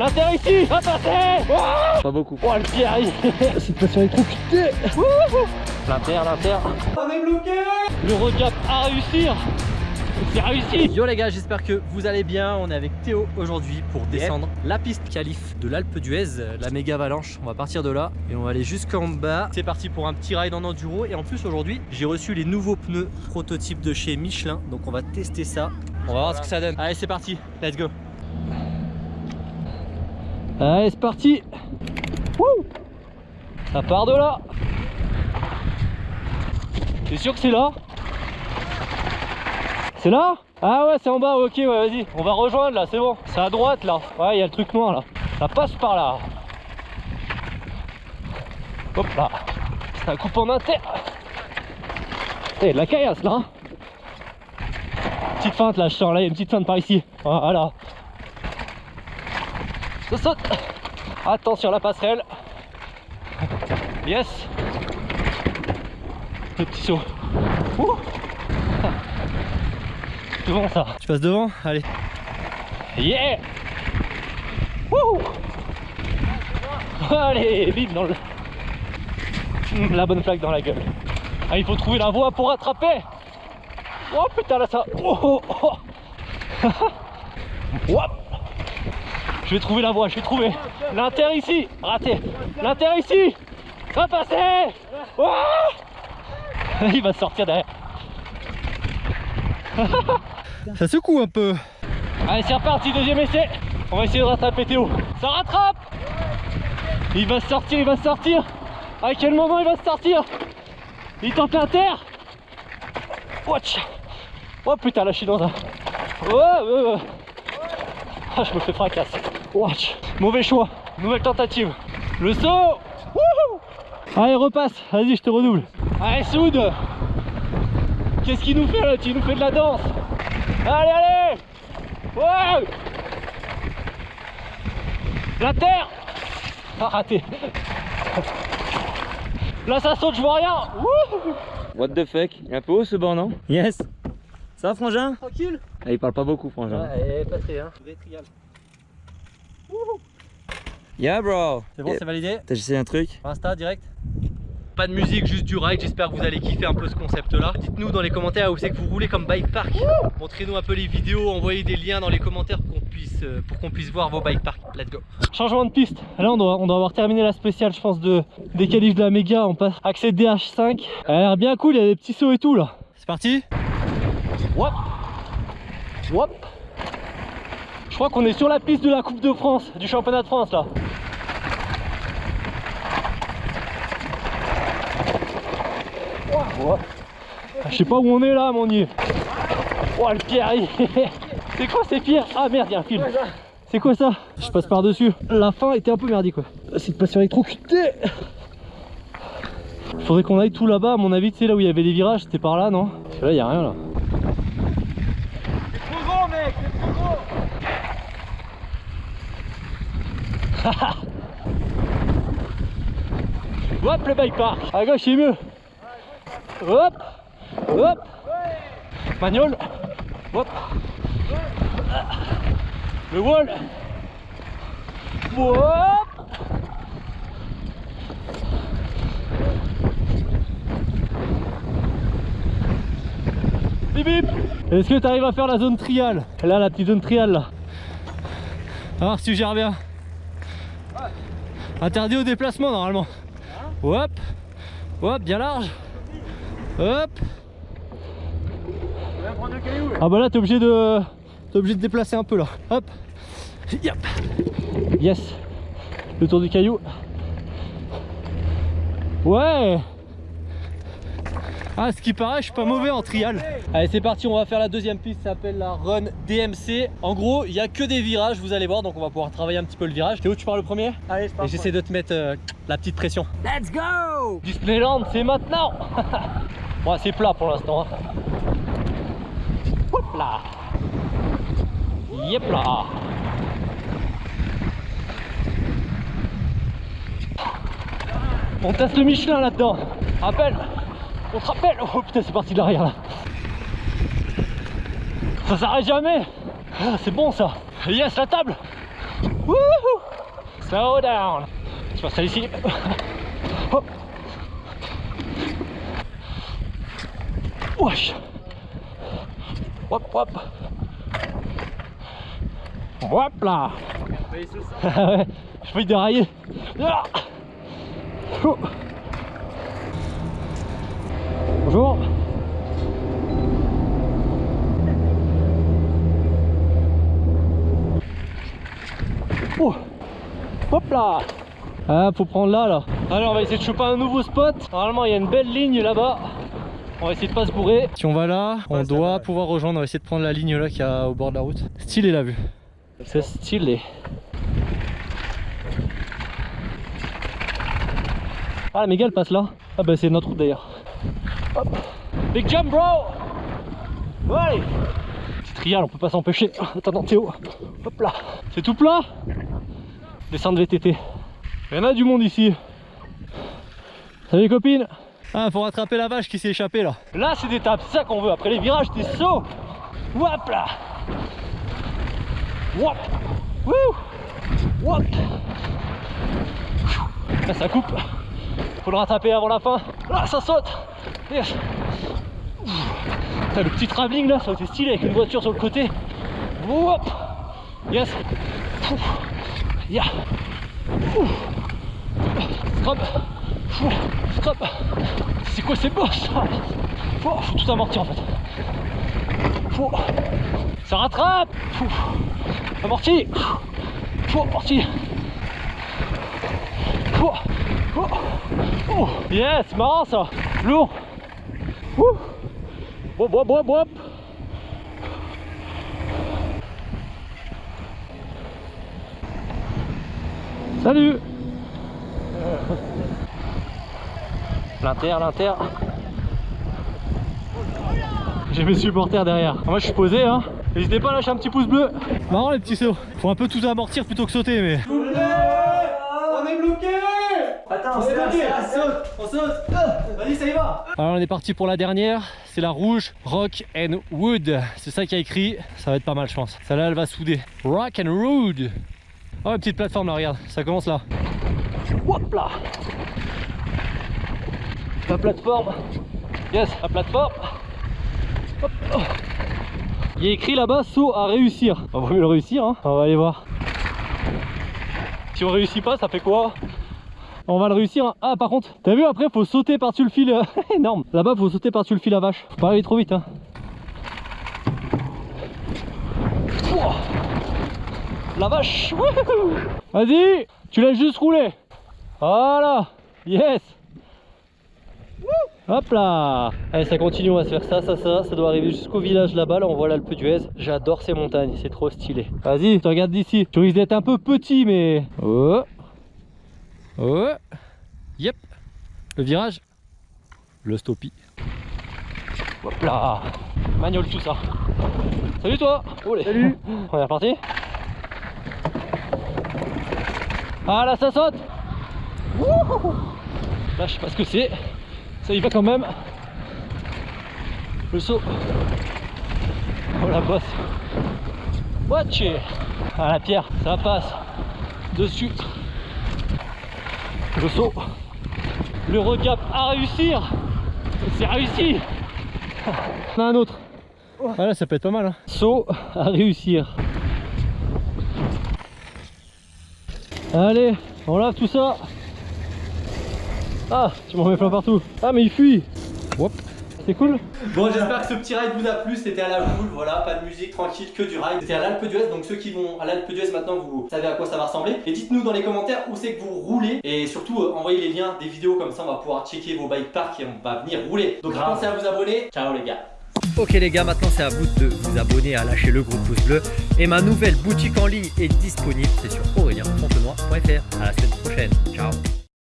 L'intérêt ici Va passer oh Pas beaucoup. Oh le pied arrive Cette passion électrocutée L'inter, l'inter On est bloqué Le recap à réussir c'est réussi Yo les gars, j'espère que vous allez bien. On est avec Théo aujourd'hui pour descendre la piste calife de l'Alpe d'Huez, la méga avalanche. On va partir de là et on va aller jusqu'en bas. C'est parti pour un petit ride en enduro. Et en plus aujourd'hui, j'ai reçu les nouveaux pneus prototypes de chez Michelin. Donc on va tester ça. On va voir ce que ça donne. Allez, c'est parti. Let's go. Allez, c'est parti. Wouh. Ça part de là. T'es sûr que c'est là? C'est là? Ah ouais c'est en bas, ok ouais vas-y. On va rejoindre là, c'est bon. C'est à droite là. Ouais il y a le truc noir là. Ça passe par là. Hop là. Ça coupe en inter. Eh de la caillasse là. Petite feinte là je sens là, il y a une petite feinte par ici. Voilà Ça saute. Attention la passerelle. Yes. Le petit saut. Ouh. Devant ça. Tu passes devant Allez. Yeah. Wouh Allez, bim dans le... Hum, la bonne flaque dans la gueule. Ah, il faut trouver la voie pour attraper. Oh putain là ça. Oh, oh, oh. Je vais trouver la voie, je vais trouver L'inter ici Raté L'inter ici Va passer oh Il va sortir derrière Ça secoue un peu. Allez, c'est reparti, deuxième essai. On va essayer de rattraper Théo. Ça rattrape Il va sortir, il va sortir. À quel moment il va sortir? Il tente l'inter. Watch Oh putain, là je suis dans un... Oh, Ah, je me fais fracasse. Watch. Mauvais choix. Nouvelle tentative. Le saut. Allez, repasse. Vas-y, je te redouble. Allez, soude Qu'est-ce qu'il nous fait là Il nous fait de la danse. Allez, allez. La terre. Ah, raté. Là, ça saute, je vois rien. What the fuck? Il est un peu haut ce banc, non? Yes. Ça va, Frangin? Tranquille. Ah, Il parle pas beaucoup, Frangin. Ouais, passé, hein Yeah, bro C'est bon, c'est validé T'as essayé un truc Insta, direct pas de musique, juste du ride. J'espère que vous allez kiffer un peu ce concept là. Dites-nous dans les commentaires où c'est que vous roulez comme bike park. Montrez-nous un peu les vidéos, envoyez des liens dans les commentaires pour qu'on puisse, euh, pour qu'on puisse voir vos bike parks. Let's go. Changement de piste. Là on doit, on doit avoir terminé la spéciale je pense de, des qualifs de la méga. On passe accès DH5. Elle a l'air bien cool, il y a des petits sauts et tout là. C'est parti Wop Wop crois qu'on est sur la piste de la Coupe de France, du championnat de France là. Je sais pas où on est là, mon dieu. Oh, le pierre C'est quoi ces pierres Ah merde, il y a un fil. C'est quoi ça? Je passe par dessus. La fin était un peu merdique quoi. C'est de pas se faire électrocuter. Faudrait qu'on aille tout là-bas, à mon avis, tu sais là où il y avait les virages, c'était par là, non? Parce que là, il y a rien là. C'est trop gros, mec, c'est trop gros. Hop le bike park. À gauche c'est mieux. Hop Hop Magnol Hop Le wall Hop Bip bip Est-ce que tu arrives à faire la zone trial Là, la petite zone trial là. A voir si tu gères bien. Interdit au déplacement normalement. Hop Hop, bien large Hop Ah bah là t'es obligé de t'es obligé de déplacer un peu là. Hop Yep. Yes Le tour du caillou. Ouais ah ce qui paraît je suis pas mauvais en trial. Allez c'est parti on va faire la deuxième piste ça s'appelle la Run DMC En gros il y a que des virages vous allez voir donc on va pouvoir travailler un petit peu le virage. Théo tu pars le premier Allez je pars Et j'essaie de te mettre euh, la petite pression. Let's go! Displayland c'est maintenant Bon c'est plat pour l'instant hein. Hop là. Yep là. On teste le Michelin là-dedans. Rappelle on te rappelle Oh putain c'est parti de l'arrière là Ça s'arrête jamais ah, C'est bon ça Yes la table Wouhou Slow down. Je passe ici. Hop. Wesh. Hop, hop. Hop là. je peux dérailler. Ah. Bonjour. Oh. Hop là. Ah faut prendre là là. Allez on va essayer de choper un nouveau spot. Normalement il y a une belle ligne là-bas. On va essayer de pas se bourrer. Si on va là, on doit pouvoir rejoindre, on va essayer de prendre la ligne là qui a au bord de la route. Stylé la vue. C'est stylé. Ah la méga elle passe là. Ah bah c'est notre route d'ailleurs Big jump bro Ouais Petite trial on peut pas s'empêcher Attends Théo Hop là C'est tout plat Descendre VTT. Il y en a du monde ici. Salut copines Ah faut rattraper la vache qui s'est échappée là. Là c'est des tables, c'est ça qu'on veut. Après les virages t'es saut. Wop là Wop Wouh Wop Là ça coupe. Faut le rattraper avant la fin. Là ça saute Yes Putain, le petit travelling là, ça aurait été stylé avec une voiture sur le côté. Wop Yes. Ya. Scrub Scrub C'est quoi ces bosses oh, Faut tout amortir en fait. Ça rattrape. Amorti. Amorti. Oh. Yes, marrant ça. Lourd Ouh. Wop, wop, wop, wop. Salut L'inter, l'inter. J'ai mes supporters derrière. Moi je suis posé hein. N'hésitez pas à lâcher un petit pouce bleu. Marrant les petits sauts. Faut un peu tout amortir plutôt que sauter mais. On est bloqué Attends, on saute, on saute Vas-y, ça y va Alors on est parti pour la dernière, c'est la rouge Rock and Wood. C'est ça qui a écrit, ça va être pas mal je pense. Celle-là elle va souder. Rock and Wood. Oh, une petite plateforme là, regarde, ça commence là. Hop là La plateforme. Yes, la plateforme. Hop. Oh. Il est écrit là-bas saut à réussir. On va mieux le réussir, hein. on va aller voir. Si on réussit pas, ça fait quoi? On va le réussir. Ah, par contre, t'as vu après, faut sauter par-dessus le fil. euh, énorme. Là-bas, faut sauter par-dessus le fil à vache. Faut pas aller trop vite. Hein. La vache Vas-y Tu laisses juste rouler Voilà Yes Hop là Allez ça continue, on va se faire ça, ça, ça Ça doit arriver jusqu'au village là-bas, là on voit l'Alpe d'Huez J'adore ces montagnes, c'est trop stylé Vas-y, tu regardes d'ici Tu risques d'être un peu petit mais... Oh Oh Yep. Le virage. Le stoppie. Hop là. Magnole tout ça. Salut toi. Salut. On est reparti. Ah là ça saute. Wouhou. Là je sais pas ce que c'est. Ça y va quand même. Le saut. Oh la bosse. Watch. Ah la pierre ça passe. Dessus Le saut Le regap à réussir C'est réussi On a un autre Voilà ça peut être pas mal hein. Saut à réussir Allez, on lave tout ça. Ah, tu m'en mets plein partout. Ah, mais il fuit. Hop, c'est cool. Bon, j'espère que ce petit ride vous a plu. C'était à la boule, voilà, pas de musique, tranquille, que du ride. C'était à l'Alpe d'Huez, donc ceux qui vont à l'Alpe d'Huez maintenant, vous savez à quoi ça va ressembler. Et dites-nous dans les commentaires où c'est que vous roulez. Et surtout, euh, envoyez les liens des vidéos, comme ça on va pouvoir checker vos bike parks et on va venir rouler. Donc pensez à vous abonner. Ciao les gars. Ok les gars, maintenant c'est à vous de vous abonner, à lâcher le gros pouce bleu. Et ma nouvelle boutique en ligne est disponible, c'est sur aurélien.fontenoy.fr. À la semaine prochaine, ciao